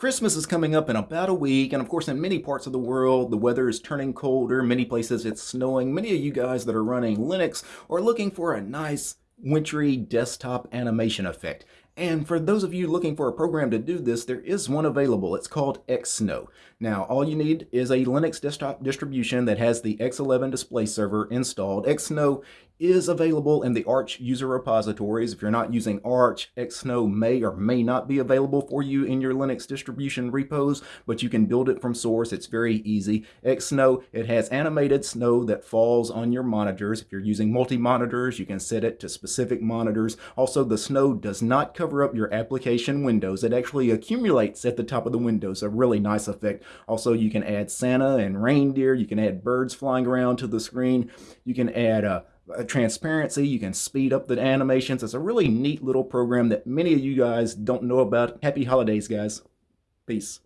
Christmas is coming up in about a week, and of course, in many parts of the world, the weather is turning colder. Many places it's snowing. Many of you guys that are running Linux are looking for a nice wintry desktop animation effect. And for those of you looking for a program to do this, there is one available. It's called Xsnow. Now, all you need is a Linux desktop distribution that has the X11 display server installed. Xsnow is available in the Arch user repositories. If you're not using Arch, Xsnow may or may not be available for you in your Linux distribution repos, but you can build it from source. It's very easy. Xsnow, it has animated snow that falls on your monitors. If you're using multi-monitors, you can set it to specific monitors. Also, the snow does not cover up your application windows. It actually accumulates at the top of the windows, a really nice effect. Also, you can add Santa and reindeer. You can add birds flying around to the screen. You can add a uh, transparency. You can speed up the animations. It's a really neat little program that many of you guys don't know about. Happy holidays, guys. Peace.